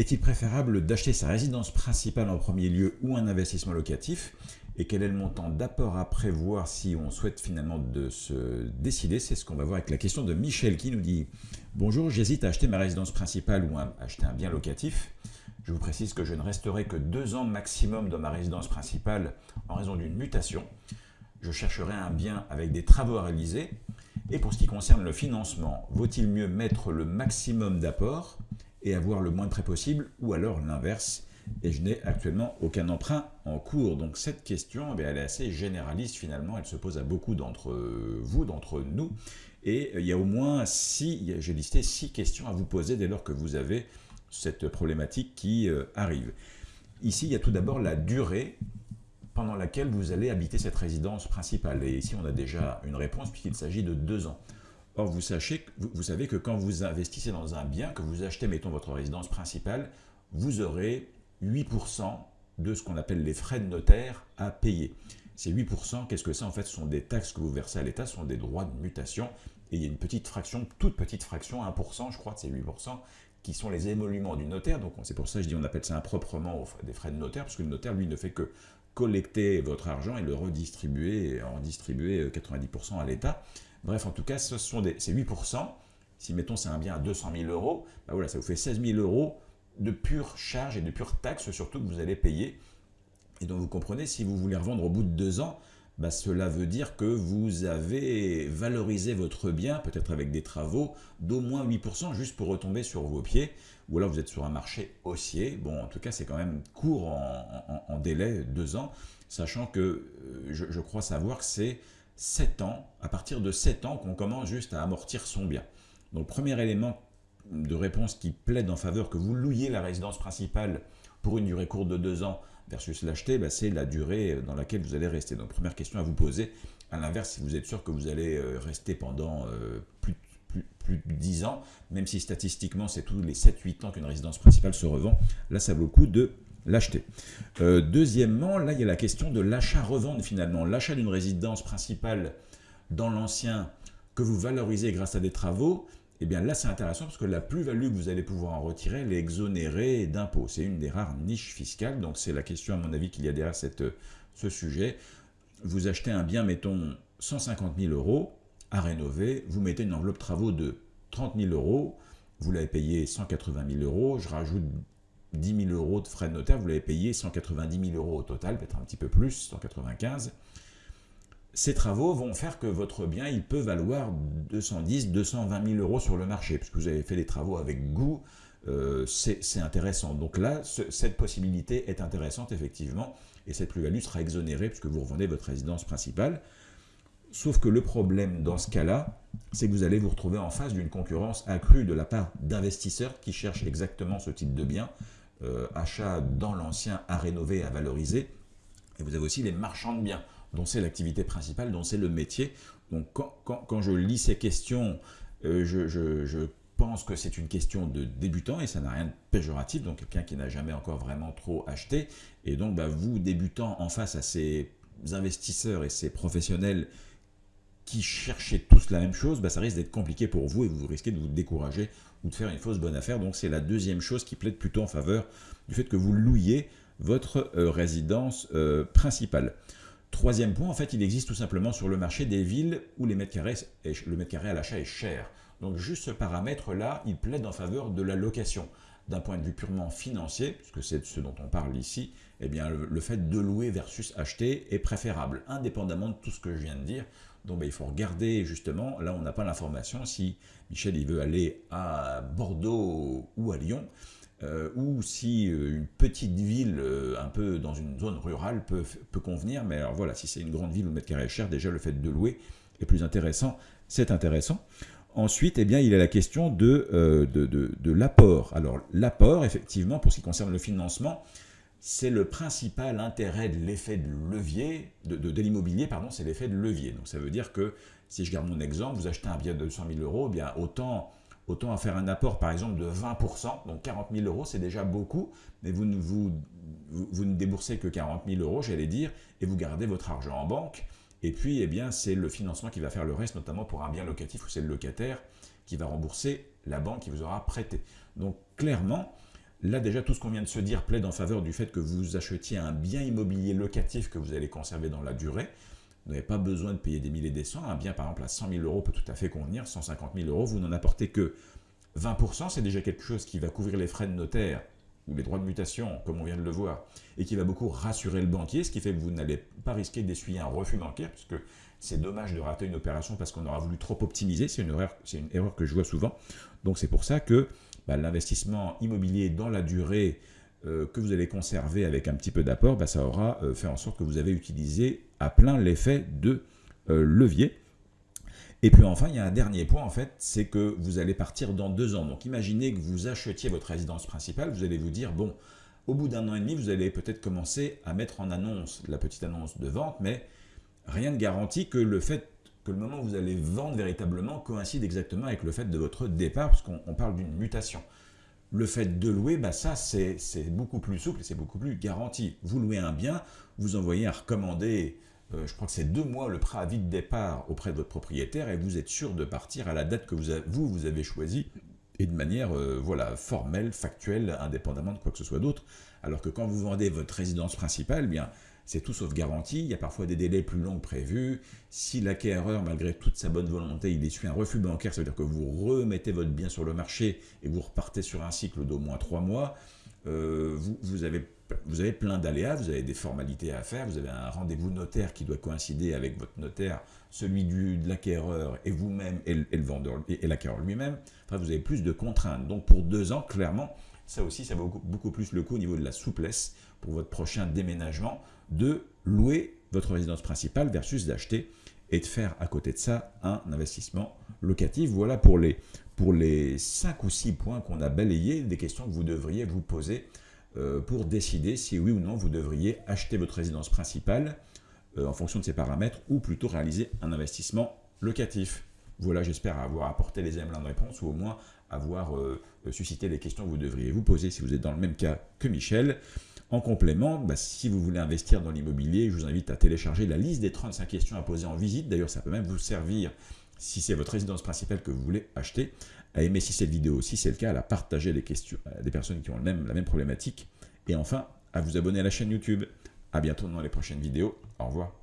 Est-il préférable d'acheter sa résidence principale en premier lieu ou un investissement locatif? Et quel est le montant d'apport à prévoir si on souhaite finalement de se décider? C'est ce qu'on va voir avec la question de Michel qui nous dit « Bonjour, j'hésite à acheter ma résidence principale ou à acheter un bien locatif. Je vous précise que je ne resterai que deux ans maximum dans ma résidence principale en raison d'une mutation. Je chercherai un bien avec des travaux à réaliser. Et pour ce qui concerne le financement, vaut-il mieux mettre le maximum d'apport et avoir le moins de prêts possible, ou alors l'inverse. Et je n'ai actuellement aucun emprunt en cours. Donc cette question, eh elle est assez généraliste finalement, elle se pose à beaucoup d'entre vous, d'entre nous. Et il y a au moins six, j'ai listé six questions à vous poser dès lors que vous avez cette problématique qui euh, arrive. Ici, il y a tout d'abord la durée pendant laquelle vous allez habiter cette résidence principale. Et ici, on a déjà une réponse puisqu'il s'agit de deux ans. Or, vous, savez que quand vous investissez dans un bien, que vous achetez, mettons, votre résidence principale, vous aurez 8% de ce qu'on appelle les frais de notaire à payer. Ces 8%, qu'est-ce que c'est? En fait, ce sont des taxes que vous versez à l'État, ce sont des droits de mutation. Et il y a une petite fraction, toute petite fraction, 1%, je crois, de ces 8%, qui sont les émoluments du notaire. Donc, c'est pour ça que je dis on appelle ça improprement des frais de notaire, parce que le notaire, lui, ne fait que collecter votre argent et le redistribuer, en distribuer 90% à l'État. Bref, en tout cas, ce sont des, c'est 8%. Si, mettons, c'est un bien à 200 000 euros, bah voilà, ça vous fait 16 000 euros de pure charge et de pure taxe, surtout que vous allez payer. Et donc, vous comprenez, si vous voulez revendre au bout de deux ans, bah, cela veut dire que vous avez valorisé votre bien, peut-être avec des travaux, d'au moins 8%, juste pour retomber sur vos pieds, ou alors vous êtes sur un marché haussier. Bon, en tout cas, c'est quand même court en, délai, deux ans, sachant que euh, je, crois savoir que c'est 7 ans, à partir de 7 ans qu'on commence juste à amortir son bien. Donc premier élément de réponse qui plaide en faveur que vous louiez la résidence principale pour une durée courte de 2 ans versus l'acheter, bah, c'est la durée dans laquelle vous allez rester. Donc première question à vous poser, à l'inverse, si vous êtes sûr que vous allez euh, rester pendant euh, plus, plus, de 10 ans, même si statistiquement c'est tous les 7-8 ans qu'une résidence principale se revend, là ça vaut le coup de l'acheter. Euh, deuxièmement, là, il y a la question de l'achat-revente finalement. L'achat d'une résidence principale dans l'ancien que vous valorisez grâce à des travaux, eh bien là, c'est intéressant parce que la plus-value que vous allez pouvoir en retirer, elle est exonérée d'impôts. C'est une des rares niches fiscales, donc c'est la question, à mon avis, qu'il y a derrière cette, ce sujet. Vous achetez un bien, mettons, 150 000 euros à rénover, vous mettez une enveloppe travaux de 30 000 euros, vous l'avez payé 180 000 euros, je rajoute 10 000 euros de frais de notaire, vous l'avez payé 190 000 euros au total, peut-être un petit peu plus, 195. Ces travaux vont faire que votre bien, il peut valoir 210, 220 000 euros sur le marché, puisque vous avez fait les travaux avec goût, euh, c'est intéressant. Donc là, cette possibilité est intéressante, effectivement, et cette plus-value sera exonérée puisque vous revendez votre résidence principale. Sauf que le problème dans ce cas-là, c'est que vous allez vous retrouver en face d'une concurrence accrue de la part d'investisseurs qui cherchent exactement ce type de bien, euh, achat dans l'ancien à rénover, à valoriser. Et vous avez aussi les marchands de biens, dont c'est l'activité principale, dont c'est le métier. Donc quand, je lis ces questions, euh, je, pense que c'est une question de débutant et ça n'a rien de péjoratif, donc quelqu'un qui n'a jamais encore vraiment trop acheté. Et donc bah, vous, débutant en face à ces investisseurs et ces professionnels qui cherchez tous la même chose, bah, ça risque d'être compliqué pour vous et vous risquez de vous décourager ou de faire une fausse bonne affaire. Donc c'est la deuxième chose qui plaide plutôt en faveur du fait que vous louiez votre euh, résidence euh, principale. Troisième point, en fait, il existe tout simplement sur le marché des villes où le mètre carré à l'achat est cher. Donc juste ce paramètre-là, il plaide en faveur de la location. D'un point de vue purement financier, puisque c'est ce dont on parle ici, eh bien le fait de louer versus acheter est préférable, indépendamment de tout ce que je viens de dire. Donc ben, il faut regarder justement, là on n'a pas l'information, si Michel veut aller à Bordeaux ou à Lyon, euh, ou si euh, une petite ville euh, un peu dans une zone rurale peut, peut convenir, mais alors voilà, si c'est une grande ville où le mètre carré est cher, déjà le fait de louer est plus intéressant, c'est intéressant. Ensuite, eh bien, il y a la question de, de, de, de l'apport. Alors l'apport, effectivement, pour ce qui concerne le financement, c'est le principal intérêt de l'effet de levier, de, l'immobilier, pardon, c'est l'effet de levier. Donc ça veut dire que, si je garde mon exemple, vous achetez un bien de 200 000 euros, eh bien autant, autant faire un apport par exemple de 20%, donc 40 000 euros c'est déjà beaucoup, mais vous ne, vous, déboursez que 40 000 euros, j'allais dire, et vous gardez votre argent en banque, et puis eh bien c'est le financement qui va faire le reste, notamment pour un bien locatif où c'est le locataire qui va rembourser la banque qui vous aura prêté. Donc clairement, Là déjà, tout ce qu'on vient de se dire plaide en faveur du fait que vous achetiez un bien immobilier locatif que vous allez conserver dans la durée. Vous n'avez pas besoin de payer des milliers des cents. Un bien, par exemple, à 100 000 euros peut tout à fait convenir. 150 000 euros, vous n'en apportez que 20%. C'est déjà quelque chose qui va couvrir les frais de notaire ou les droits de mutation, comme on vient de le voir, et qui va beaucoup rassurer le banquier, ce qui fait que vous n'allez pas risquer d'essuyer un refus bancaire, puisque c'est dommage de rater une opération parce qu'on aura voulu trop optimiser. C'est une, erreur, une erreur que je vois souvent. Donc c'est pour ça que bah, l'investissement immobilier dans la durée euh, que vous allez conserver avec un petit peu d'apport, bah, ça aura euh, fait en sorte que vous avez utilisé à plein l'effet de euh, levier. Et puis enfin, il y a un dernier point en fait, c'est que vous allez partir dans deux ans. Donc imaginez que vous achetiez votre résidence principale, vous allez vous dire, bon, au bout d'un an et demi, vous allez peut-être commencer à mettre en annonce la petite annonce de vente, mais rien ne garantit que le fait que le moment où vous allez vendre véritablement coïncide exactement avec le fait de votre départ, parce qu'on parle d'une mutation. Le fait de louer, bah ça c'est beaucoup plus souple et c'est beaucoup plus garanti. Vous louez un bien, vous envoyez un recommandé, euh, je crois que c'est deux mois le préavis de départ auprès de votre propriétaire et vous êtes sûr de partir à la date que vous, vous, vous avez choisie et de manière euh, voilà, formelle, factuelle, indépendamment de quoi que ce soit d'autre. Alors que quand vous vendez votre résidence principale, eh bien c'est tout sauf garanti, il y a parfois des délais plus longs que prévus. Si l'acquéreur, malgré toute sa bonne volonté, il essuie un refus bancaire, ça veut dire que vous remettez votre bien sur le marché et vous repartez sur un cycle d'au moins trois mois, euh, vous, avez, vous avez plein d'aléas, vous avez des formalités à faire, vous avez un rendez-vous notaire qui doit coïncider avec votre notaire, celui du, de l'acquéreur et vous-même et, le vendeur et, l'acquéreur lui-même. Enfin, vous avez plus de contraintes. Donc pour deux ans, clairement, ça aussi, ça vaut beaucoup plus le coup au niveau de la souplesse pour votre prochain déménagement de louer votre résidence principale versus d'acheter et de faire à côté de ça un investissement locatif. Voilà pour les, pour les 5 ou 6 points qu'on a balayés, des questions que vous devriez vous poser pour décider si oui ou non vous devriez acheter votre résidence principale euh, en fonction de ces paramètres ou plutôt réaliser un investissement locatif. Voilà, j'espère avoir apporté les éléments de réponse ou au moins avoir euh, suscité les questions que vous devriez vous poser si vous êtes dans le même cas que Michel. En complément, bah, si vous voulez investir dans l'immobilier, je vous invite à télécharger la liste des 35 questions à poser en visite. D'ailleurs, ça peut même vous servir, si c'est votre résidence principale que vous voulez acheter, à aimer si cette vidéo, si c'est le cas, à la partager les questions des personnes qui ont la même problématique. Et enfin, à vous abonner à la chaîne YouTube. À bientôt dans les prochaines vidéos. Au revoir.